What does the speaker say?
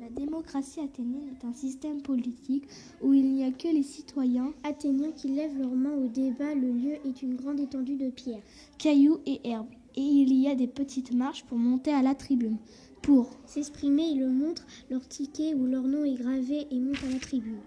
La démocratie athénienne est un système politique où il n'y a que les citoyens athéniens qui lèvent leurs mains au débat. Le lieu est une grande étendue de pierres, cailloux et herbes. Et il y a des petites marches pour monter à la tribune. Pour s'exprimer, ils le montrent leur ticket où leur nom est gravé et montent à la tribune.